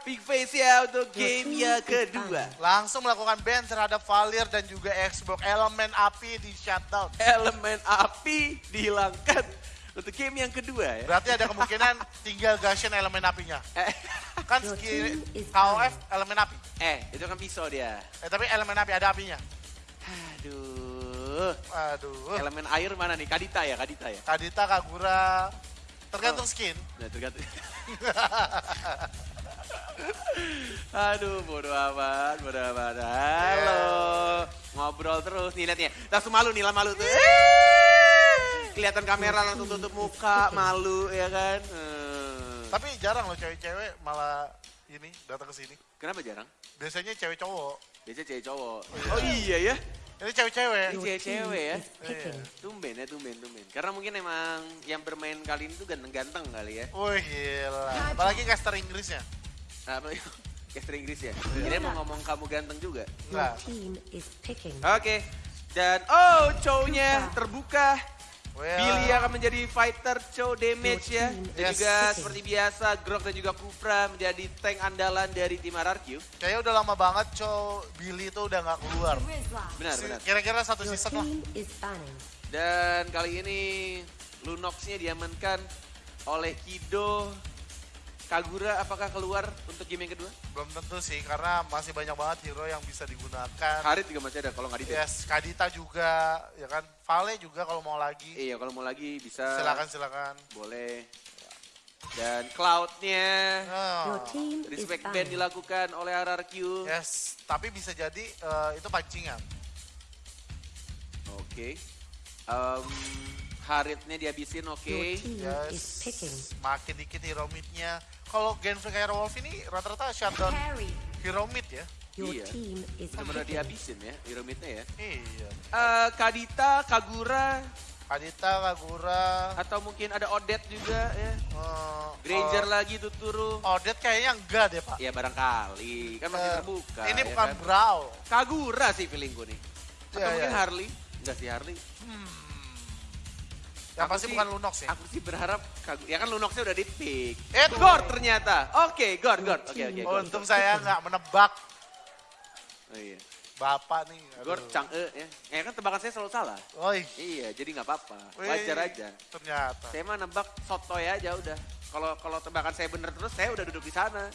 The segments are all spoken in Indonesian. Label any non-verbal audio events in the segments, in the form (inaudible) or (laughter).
big face ya untuk game yang kedua. Langsung melakukan ban terhadap Valir dan juga Xbox. Elemen api di shutdown. Elemen api dihilangkan untuk game yang kedua ya. Berarti ada kemungkinan tinggal Gashen elemen apinya. Eh, Kan skill KOF elemen api. eh, itu kan pisau dia. Eh tapi elemen api ada apinya. Aduh. Aduh. Elemen air mana nih? Kadita ya, Kadita ya. Kadita, Kagura, tergantung Oh. skin. Nah, tergantung. (laughs) Aduh, bodo amat, bodo amat. Halo. Ngobrol terus nih liatnya. Langsung malu nih, lah malu tuh. Kelihatan kamera langsung tutup muka, malu ya kan. Hmm. Tapi jarang loh cewek-cewek malah ini datang ke sini. Kenapa jarang? Biasanya cewek cowok. Biasanya cewek cowok. Oh iya ya. Ini cewek-cewek. Ini cewek-cewek ya. picking. Tumben ya, tumben, tumben. Karena mungkin emang yang bermain kali ini tuh ganteng-ganteng kali ya. Wih gila. Apalagi caster Inggrisnya. Apa caster Inggris ya? Kira mau ngomong kamu ganteng juga. Picking. Oke. Dan oh, cownya terbuka. Well, Billy akan menjadi fighter cow damage ya. Dan Yes. juga seperti biasa Grok dan juga Kufra menjadi tank andalan dari tim RRQ. Kayaknya udah lama banget cow Billy itu udah nggak keluar. Benar, Si- benar. Kira-kira satu Your season lah. Dan kali ini Lunox-nya diamankan oleh Kido. Kagura apakah keluar untuk game yang kedua? Belum tentu sih, karena masih banyak banget hero yang bisa digunakan. Harit juga masih ada kalau nggak di Yes, Kadita juga, ya kan. Vale juga kalau mau lagi. Iya, kalau mau lagi bisa. Silakan, silakan. Boleh. Dan cloud-nya Your Oh. respect ban banning. dilakukan oleh RRQ. Yes, tapi bisa jadi eh, itu pancingan. Oke. Em, Haritnya dihabisin, oke. Is Yes, makin dikit hero mid-nya. Kalau Genflix Air Wolf ini rata-rata shutdown hero mid ya. Your Iya. team is Benar-benar picking. dihabisin ya, hero mid-nya ya. Iya. Eh, Kadita, Kagura, Kadita, Kagura, atau mungkin ada Odette juga ya. eh, Granger oh, lagi Tuturu. Odette kayaknya enggak deh pak. Ya barangkali, kan masih Eh, terbuka. Ini ya bukan kan? Brawl. Kagura sih feelingku nih. Atau Iya, mungkin iya. Harley. Enggak sih Harley. Yang Aku pasti sih- bukan Lunox ya. Aku sih berharap. Ya kan Lunoxnya udah di pick. Eh, Gord ternyata. Oke, Gord, Gord. Oke, oke. Gord. Untung saya nggak menebak Oh, iya. bapak nih. Aduh. Gord Chang'e ya. Ya kan tebakan saya selalu salah. Oi, Iya, jadi nggak apa-apa. Wajar aja. Ternyata. Saya mah nebak sotoy aja udah. Kalau kalau tebakan saya bener terus, saya udah duduk di sana.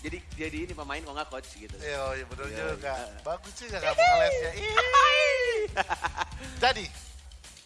Jadi jadi ini pemain kok nggak coach gitu. Iya, iya bener Iya, juga. iya. Bagus juga kamu ngelesnya. (laughs) Jadi,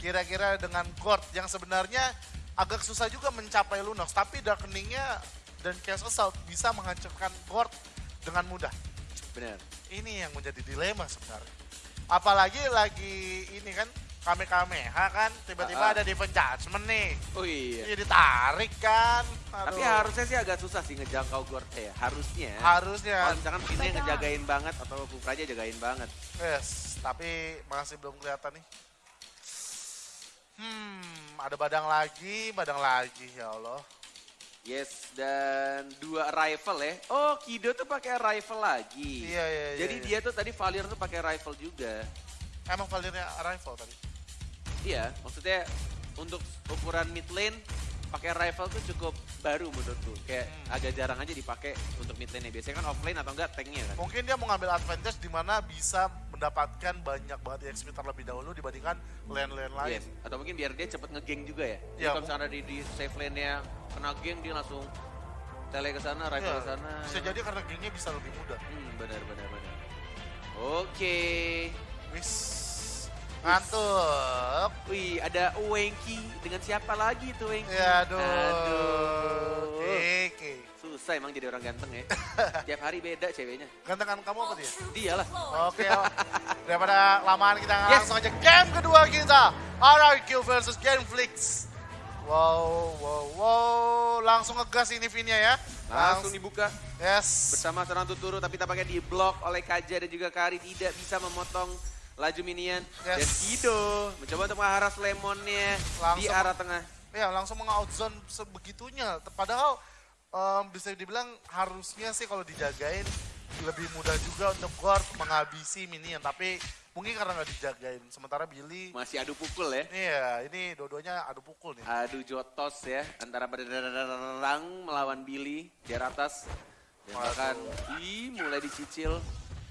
kira-kira dengan Gord yang sebenarnya agak susah juga mencapai Lunox, tapi Darkeningnya dan Chaos Assault bisa menghancurkan Gord dengan mudah. Bener. Ini yang menjadi dilema sebenarnya. Apalagi lagi ini kan Kamehameha kan, tiba-tiba ah. ada defense judgment nih. Oh iya. Jadi ditarik kan. Tapi Aduh. harusnya sih agak susah sih ngejangkau Gord ya. Harusnya. harusnya. Kalau misalkan Pinnya ngejagain banget atau Kufraja jagain banget. Yes, tapi masih belum kelihatan nih. Hmm, ada badang lagi, badang lagi ya Allah. Yes, dan dua rifle ya. Oh, Kido tuh pakai rifle lagi. Iya, iya, iya. Jadi iya. dia tuh tadi Valir tuh pakai rifle juga. emang Valirnya arrival tadi. Iya, maksudnya untuk ukuran mid lane pakai rifle tuh cukup baru menurutku. Kayak Hmm. agak jarang aja dipakai untuk mid lane Biasanya kan offlane atau enggak tanknya kan. Mungkin dia mau ngambil advantage di mana bisa mendapatkan banyak banget XP terlebih dahulu dibandingkan lane-lane lain. Yes. Atau mungkin biar dia cepet ngegeng juga ya. Jadi Iya, kalau misalnya di, di safe lane-nya kena geng dia langsung tele ke sana, rifle Iya, ke sana. Bisa jadi karena gengnya bisa lebih mudah. Hmm, benar benar benar. Oke. Wis, ngantuk. Wih, ada Wenki dengan siapa lagi tuh Wenki? Ya aduh. Aduh. Susah emang jadi orang ganteng ya. (laughs) Tiap hari beda ceweknya. Gantengan kamu apa dia? Dia lah. Oke, oh. daripada lamaan kita Yes. langsung aja game kedua kita. RRQ versus Genflix. Wow, wow, wow. Langsung ngegas ini Vinya ya. Langsung dibuka Yes. bersama seorang tuturu tapi tampaknya di blok oleh Kaja dan juga Kari tidak bisa memotong laju minion. Yes. Dan Kido mencoba untuk mengharas lemonnya di Langsung- arah tengah. Ya, langsung meng-outzone sebegitunya. Padahal em, bisa dibilang harusnya sih kalau dijagain lebih mudah juga untuk guard menghabisi minion. Tapi mungkin karena nggak dijagain. Sementara Billy, Masih adu pukul ya. iya ini dua-duanya adu pukul nih. Adu jotos ya antara berderang melawan Billy di atas. Dan bahkan ih, mulai dicicil.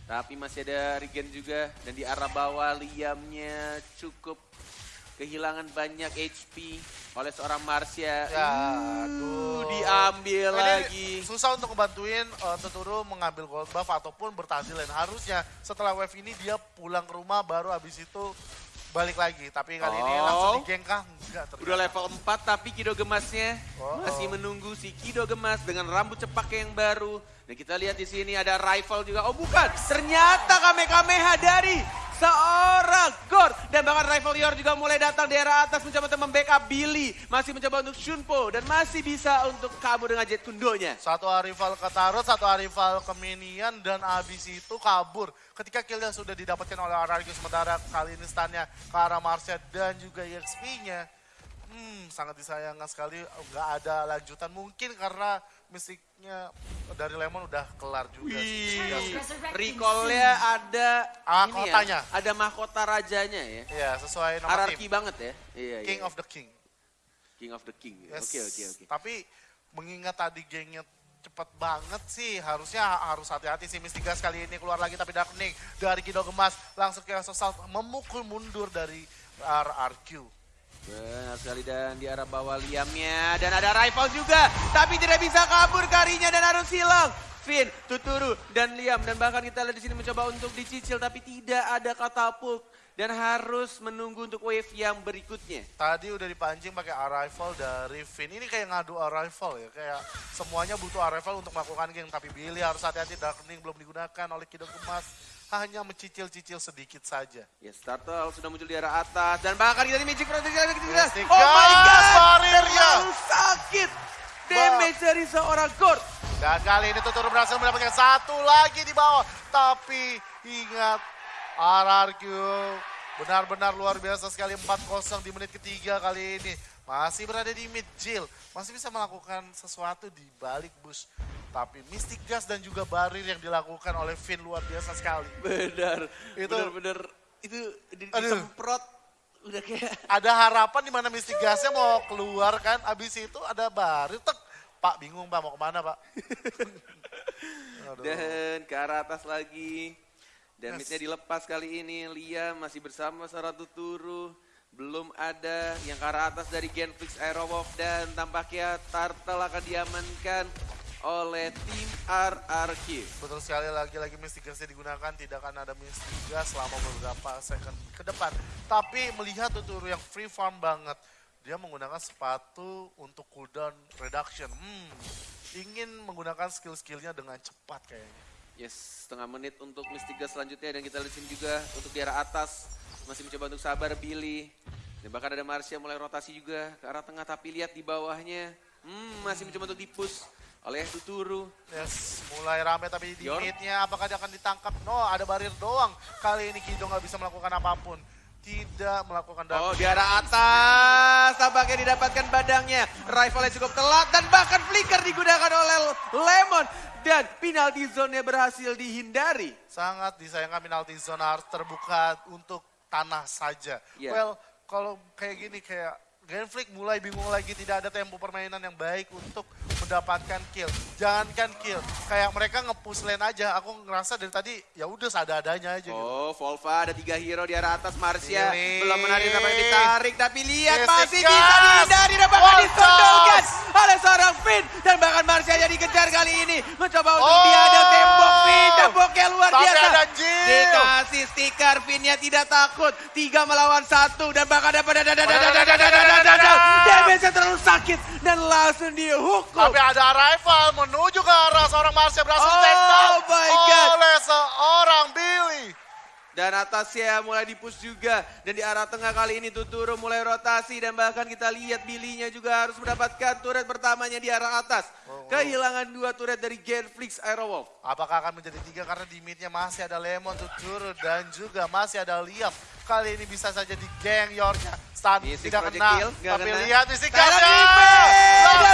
Tapi masih ada regen juga. Dan di arah bawah Liamnya cukup kehilangan banyak HP oleh seorang Marsha. Ya, Uh, aduh. diambil Ini lagi. susah untuk ngebantuin uh, Tuturu mengambil gold buff ataupun bertahan. Harusnya setelah wave ini dia pulang ke rumah baru habis itu balik lagi. Tapi kali ini Oh. langsung digeng kah? Enggak ternyata. Udah level 4 tapi Kido Gemasnya Oh. masih menunggu si Kido Gemas dengan rambut cepak yang baru. Dan kita lihat di sini ada rival juga. Oh bukan, ternyata Kamehameha dari seorang Gord. Dan bahkan rival Yor juga mulai datang di era atas mencoba untuk membackup Billy. Masih mencoba untuk Shunpo dan masih bisa untuk kabur dengan Jet Kundonya. Satu rival ke Tarot, satu rival ke Minion, dan abis itu kabur. Ketika killnya sudah didapatkan oleh RRQ sementara kali ini stunnya ke arah Marsha dan juga EXP-nya. Hmm, sangat disayangkan sekali nggak ada lanjutan. Mungkin karena mistiknya dari Lemon udah kelar juga. Wih, recall-nya ada Ah, ini ya, ada mahkota rajanya ya. Iya, sesuai nama Hierarki tim. banget ya. Iya, King iya. of the King. King of the King. Yes. Oke, oke, oke. Tapi mengingat tadi gengnya cepat banget sih, harusnya harus hati-hati sih Mistigas kali ini keluar lagi tapi Darkening dari Kido Gemas langsung ke Sosal memukul mundur dari RRQ. Benar sekali dan di arah bawah Liamnya dan ada rival juga tapi tidak bisa kabur karinya dan harus hilang. Finn, Tuturu dan Liam dan bahkan kita lihat di sini mencoba untuk dicicil tapi tidak ada katapult dan harus menunggu untuk wave yang berikutnya. Tadi udah dipancing pakai arrival dari Finn. Ini kayak ngadu arrival ya, kayak semuanya butuh arrival untuk melakukan geng. Tapi Billy harus hati-hati, Darkening belum digunakan oleh Kido Gemas. Hanya mencicil-cicil sedikit saja. Ya Startle sudah muncul di arah atas dan bahkan kita di Magic. Mystic Oh my god, barirnya. sakit. Damage dari seorang Gord. Dan kali ini Tuturu berhasil mendapatkan satu lagi di bawah. Tapi ingat RRQ benar-benar luar biasa sekali 4-0 di menit ketiga kali ini. Masih berada di mid jail. Masih bisa melakukan sesuatu di balik bush. Tapi Mystic Gas dan juga Barir yang dilakukan oleh Finn luar biasa sekali. Benar. Itu- benar-benar itu di, disemprot udah kayak Ada harapan di mana Mystic Gasnya mau keluar kan. Abis itu ada Barir. Tek. Pak bingung pak mau ke mana pak. (laughs) Aduh. Dan ke arah atas lagi. Dan Yes. dilepas kali ini. Liam masih bersama Saratu Turu. Belum ada yang ke arah atas dari Genflix Aerowalk. Dan tampaknya Turtle akan diamankan oleh tim RRQ. Betul sekali lagi-lagi Mystic Gasnya digunakan tidak akan ada Mystic Gas selama beberapa second ke depan. Tapi melihat Tuturu yang free farm banget, dia menggunakan sepatu untuk cooldown reduction. Hmm, ingin menggunakan skill-skillnya dengan cepat kayaknya. Yes, setengah menit untuk Mystic Gas selanjutnya. Dan kita lihat sini juga untuk di arah atas. Masih mencoba untuk sabar Billy. Dan bahkan ada Marsha mulai rotasi juga ke arah tengah. Tapi lihat di bawahnya. Hmm, masih mencoba untuk dipus oleh Tuturu. Yes, mulai rame tapi di mid-nya apakah dia akan ditangkap? No, ada barir doang. Kali ini Kido nggak bisa melakukan apa pun. Tidak melakukan Oh, damage. di arah atas. Tampaknya didapatkan badangnya. Rivalnya cukup telat dan bahkan flicker digunakan oleh Lemon. Dan penalty zone-nya berhasil dihindari. Sangat disayangkan penalty zone harus terbuka untuk tanah saja. Iya. Well, kalau kayak gini kayak Genflick mulai bingung lagi tidak ada tempo permainan yang baik untuk mendapatkan kill. Jangankan kill, kayak mereka nge-push lane aja. Aku ngerasa dari tadi ya udah sada-adanya aja gitu. Oh, Volva ada tiga hero di arah atas Marsha. Pilih. Belum menarik sampai ditarik. Tapi lihat masih Gas. bisa dihindari disondolkan touch. Oleh seorang Finn. Dan bahkan Marsha jadi dikejar kali ini. Mencoba untuk Oh. diadang tembok Finn. Temboknya luar Tapi biasa. ada. Dikasih stiker Finnnya tidak takut. Tiga melawan satu. Dan bahkan dapat damage terlalu sakit. Dan langsung dihukum. Tapi ada rival menuju ke arah seorang Marsha berhasil Oh take down my God. oleh seorang Billy. Dan atasnya mulai dipush juga. Dan di arah tengah kali ini Tuturu mulai rotasi. Dan bahkan kita lihat Billy-nya juga harus mendapatkan turret pertamanya di arah atas. Oh, oh. Kehilangan dua turret dari Genflix Aerowolf. Apakah akan menjadi tiga karena di midnya masih ada Lemon, Tuturu, dan juga masih ada Liam. Kali ini bisa saja di geng Yorknya. Stun tidak kena, nggak tapi kena. lihat defense! Ada.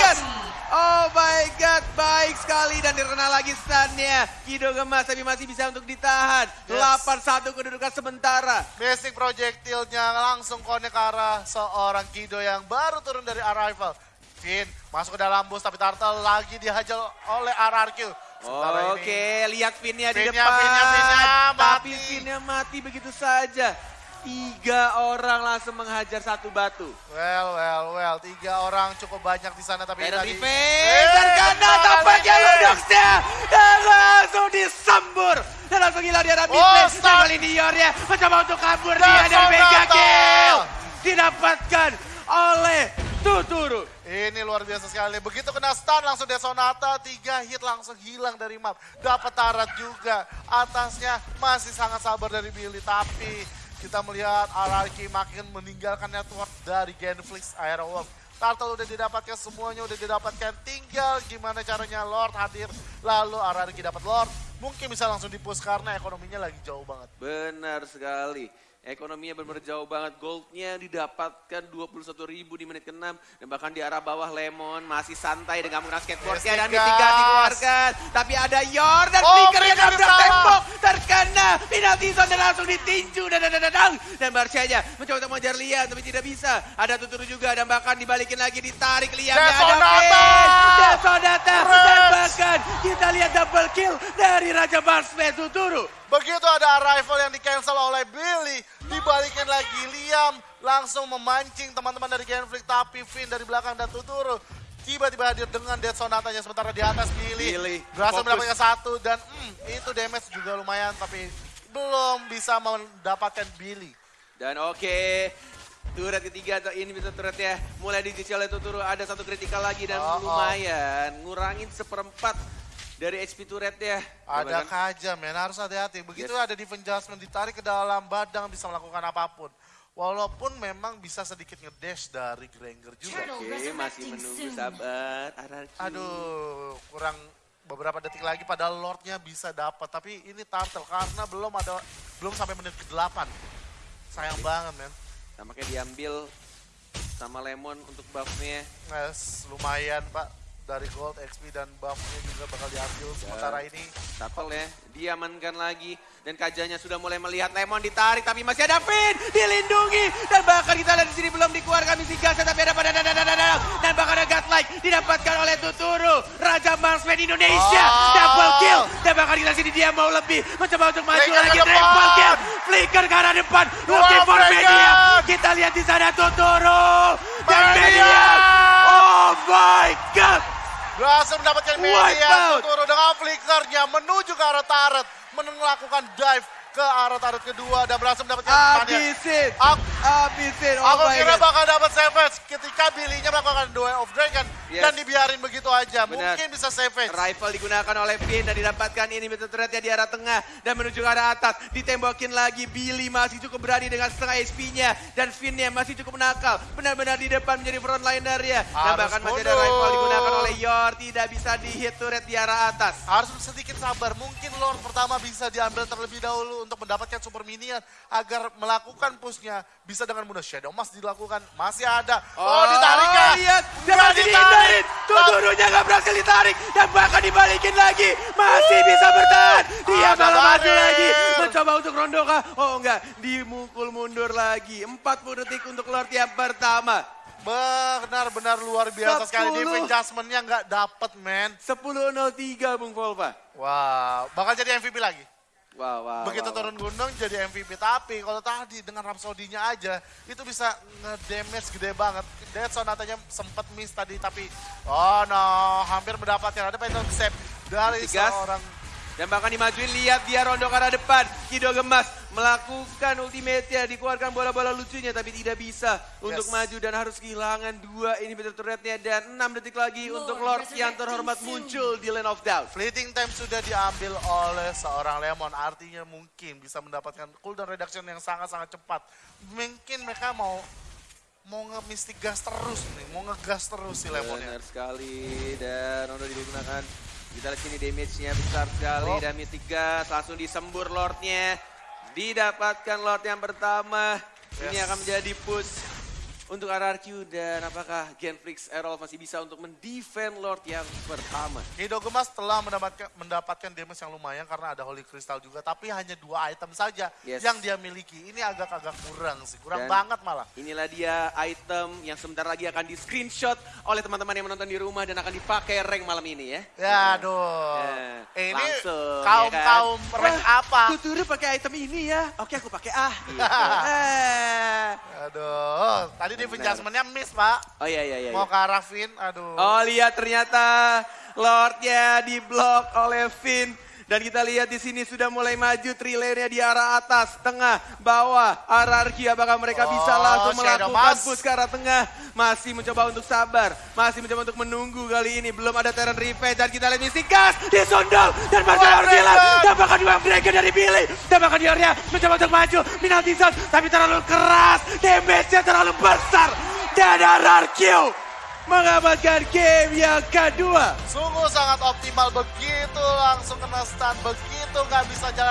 Gas! Oh my god, baik sekali dan terkena lagi stunnya. Kido gemas tapi masih bisa untuk ditahan. Yes. 8-1 kedudukan sementara. Basic projectile-nya langsung connect ke arah seorang Kido yang baru turun dari arrival. Finn masuk ke dalam bus tapi Turtle lagi dihajar oleh RRQ. Sementara ini- Oke, lihat pinnya di Pinnya, depan. pinnya, pinnya, Tapi mati. pinnya mati begitu saja. Tiga orang langsung menghajar satu batu. Well, well, well. Tiga orang cukup banyak di sana tapi tadi... Revenge dan karena tampaknya? Ludoxnya dan langsung disembur. Dan langsung hilang di arah mid Oh. Dan kali ini Yornya mencoba untuk kabur Dan dia dari Mega. Kill. Didapatkan oleh Tuturu. Ini luar biasa sekali. Begitu kena stun langsung dia Sonata, tiga hit langsung hilang dari map. Dapat tarat juga. Atasnya masih sangat sabar dari Billy. Tapi kita melihat RRQ makin meninggalkan network dari Genflix Aerowolf. Turtle udah didapatkan semuanya, udah didapatkan. Tinggal gimana caranya Lord hadir. Lalu RRQ dapat Lord. Mungkin bisa langsung dipush karena ekonominya lagi jauh banget. Benar sekali. Ekonominya benar jauh banget. Goldnya didapatkan 21 ribu di menit ke-6. Dan bahkan di arah bawah Lemon masih santai dengan menggunakan skateboardnya. Dan gas. dikeluarkan. Tapi ada Yor dan Oh, Flicker yang nabrak tembok. Terkena penalti zone dan langsung ditinju. Dan, dan, dan, dan, dan. dan Barcianya mencoba untuk mengejar Liam tapi tidak bisa. Ada Tuturu juga dan bahkan dibalikin lagi ditarik Liam. Desonata. Desonata. Dan bahkan kita lihat double kill dari Raja Barsmed Tuturu. Begitu ada arrival yang di cancel oleh Billy, dibalikin lagi Liam langsung memancing teman-teman dari Genflix tapi Finn dari belakang dan Tuturu tiba-tiba hadir dengan Dead Sonatanya sementara di atas Billy, Billy, berhasil fokus. mendapatkan satu dan hmm, itu damage juga lumayan tapi belum bisa mendapatkan Billy. Dan oke, turret ketiga atau ini bisa turret ya. Mulai dicuci oleh Tuturu, ada satu kritikal lagi dan Oh, oh. lumayan. Ngurangin seperempat dari HP turret ya. Ada kaja men, harus hati-hati. Begitu ada defense adjustment ditarik ke dalam badang bisa melakukan apa pun. Walaupun memang bisa sedikit ngedash dari Granger juga. Oke, masih menunggu sabar. RRQ. Aduh, kurang beberapa detik lagi padahal Lordnya bisa dapat. Tapi ini Turtle karena belum ada belum sampai menit ke-8. Sayang banget men. Tampaknya diambil sama Lemon untuk buffnya. Yes, lumayan Pak. Dari gold, XP dan buffnya juga bakal diambil. Sementara ini Shuttle ya, diamankan lagi. Dan kajanya sudah mulai melihat Lemon ditarik, tapi masih ada Finn, dilindungi. Dan bahkan kita lihat di sini belum dikeluarkan misi gas, tapi ada pada dan, dan, dan, dan, dan, dan bahkan ada Godlike didapatkan oleh Tuturu. Raja Marksman Indonesia, Oh. double kill. Dan bahkan kita sini dia mau lebih, mencoba untuk maju Flicker lagi, triple kill. Flicker ke arah depan, looking Wah, for media. Kita lihat di sana Tuturu. Dan media. Oh my God. Berhasil mendapatkan media. Tuturu dengan flickernya menuju ke arah turret. Melakukan dive ke arah turret kedua dan berhasil mendapatkan. Aku- Habisin. Oh Aku kira God. bakal dapat savage ketika Billy-nya melakukan Duel of Dragon Yes. dan dibiarin begitu aja. Benar. Mungkin bisa savage. Rifle digunakan oleh Finn dan didapatkan ini betul turretnya di arah tengah dan menuju ke arah atas. Ditembakin lagi Billy masih cukup berani dengan setengah HP-nya dan Finn-nya masih cukup nakal. Benar-benar di depan menjadi frontliner-nya. Dan Harus bahkan masih ada rifle digunakan oleh Yor. Tidak bisa di-hit turret di arah atas. Harus sedikit sabar. Mungkin Lord pertama bisa diambil terlebih dahulu untuk mendapatkan super minion agar melakukan pushnya bisa dengan mudah. Shadow Mask dilakukan. Masih ada. Oh, ditarik ya. lihat. Dia masih ditarik. dihindarin. Tuturunya nggak berhasil ditarik. Dan bahkan dibalikin lagi. Masih bisa bertahan. Dia Ada malah maju lagi. Mencoba untuk rondo kah? Oh enggak. Dimukul mundur lagi. 40 detik untuk Lord yang pertama. Benar-benar luar biasa sekali. Sepuluh. Defense adjustment-nya nggak dapet, man. 10.03 Bung Volva. Wow, bakal jadi MVP lagi. Wow, wow. Begitu wow, turun gunung jadi MVP. Tapi kalau tadi dengan Rhapsody-nya aja, itu bisa nge-damage gede banget. Dead Sonatanya sempat miss tadi, tapi oh no, hampir mendapatkan. Ada Phantom Save dari Tigas. seorang Dan bahkan dimajuin, lihat dia rondo ke arah depan. Kido gemas melakukan ultimate-nya, dikeluarkan bola-bola lucunya tapi tidak bisa untuk Yes. maju dan harus kehilangan dua ini betul turretnya dan 6 detik lagi untuk Lord yang terhormat muncul di Land of Doubt. Fleeting time sudah diambil oleh seorang Lemon. Artinya mungkin bisa mendapatkan cooldown reduction yang sangat-sangat cepat. Mungkin mereka mau mau nge-mystic gas terus nih, mau ngegas terus si Lemonnya. Benar sekali dan rondo digunakan. Kita lihat sini damage-nya besar sekali Oh. dan Mythic Gas langsung disembur Lord-nya. Didapatkan Lord yang pertama. Ini Yes. akan menjadi push untuk RRQ dan apakah Genflix Errol masih bisa untuk mendefend Lord yang pertama? Kido Gemas telah mendapatkan mendapatkan damage yang lumayan karena ada Holy Crystal juga, tapi hanya dua item saja Yes. yang dia miliki. Ini agak-agak kurang sih, kurang Dan- banget malah. Inilah dia item yang sebentar lagi akan di screenshot oleh teman-teman yang menonton di rumah dan akan dipakai rank malam ini ya. Ya aduh. Ya, Eh, ini langsung, kaum ya kan? rank Wah, apa? Tuturu pakai item ini ya. Oke aku pakai ah. Gitu. (laughs) Eh. Aduh, tadi di adjustment-nya miss pak. Oh iya iya iya. Mau iya. ke arah Vin, aduh. Oh lihat ternyata Lordnya diblok oleh Finn. Dan kita lihat di sini sudah mulai maju trilenya di arah atas, tengah, bawah, RRQ. Apakah mereka bisa Oh, langsung melakukan push ke arah tengah? Masih mencoba untuk sabar, masih mencoba untuk menunggu kali ini. Belum ada Terran Revenge dan kita lihat Mystic Gas disundul dan Marcel Wah, hilang. Dragon. Tembakan dua Dragon dari Billy. Tembakan di area mencoba untuk maju. Zone tapi terlalu keras. Damage-nya terlalu besar. Dan RRQ mengamankan game yang kedua. Sungguh sangat optimal begitu langsung kena stun, begitu nggak bisa jalan